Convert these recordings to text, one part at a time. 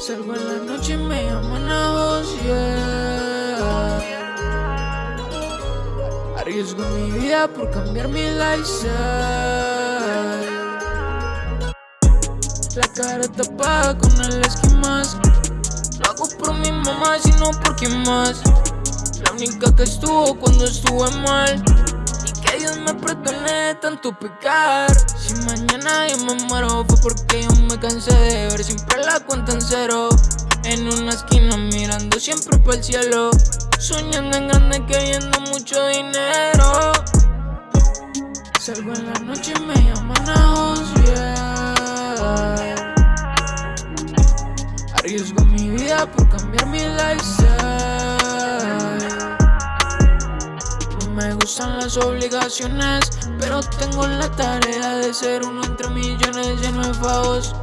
Salgo en la noche y me llaman a voz, yeah. Arriesgo mi vida por cambiar mi lifestyle. La cara tapada con el esquimas Lo hago por mi mamá, sino por quien más. La única que estuvo cuando estuve mal. Que Dios me de tanto pecar. Si mañana yo me muero fue porque yo me cansé de ver siempre la cuenta en cero. En una esquina mirando siempre para el cielo. Soñando en grande queriendo mucho dinero. Salgo en la noche y me llaman a yeah. Arriesgo mi vida por cambiar mi lifestyle me gustan las obligaciones Pero tengo la tarea de ser uno entre millones lleno de favos.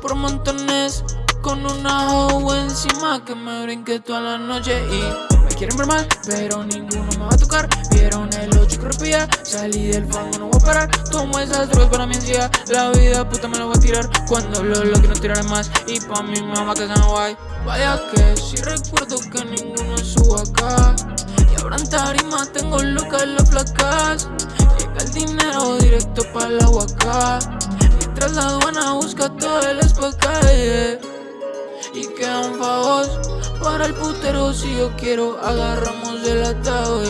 Por montones Con una hoe encima que me brinque toda la noche Y me quieren ver mal, pero ninguno me va a tocar. Vieron el 8 y Salí del fango, no voy a parar. Tomo esas drogas para mi ansiedad La vida puta me la voy a tirar. Cuando lo lo que no tiraré más Y pa' mi mamá que sean guay. Vaya que si recuerdo que ninguno suba acá Abran tarima, tengo locas las placas. Llega el dinero directo para la huaca. Mientras la aduana busca todo el escocalle Y quedan favos para el putero Si yo quiero agarramos el atado,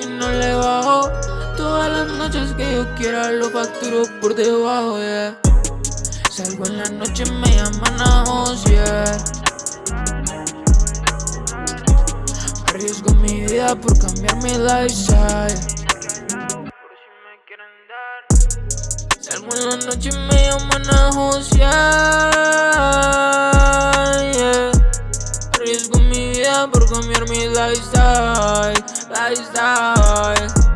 Y no le bajo Todas las noches que yo quiera lo facturo por debajo, Salgo en la noche, me llaman a yeah Arriesgo mi vida por cambiar mi lifestyle. Salgo en la noche y me llaman a josear Arriesgo mi vida por cambiar mi lifestyle Lifestyle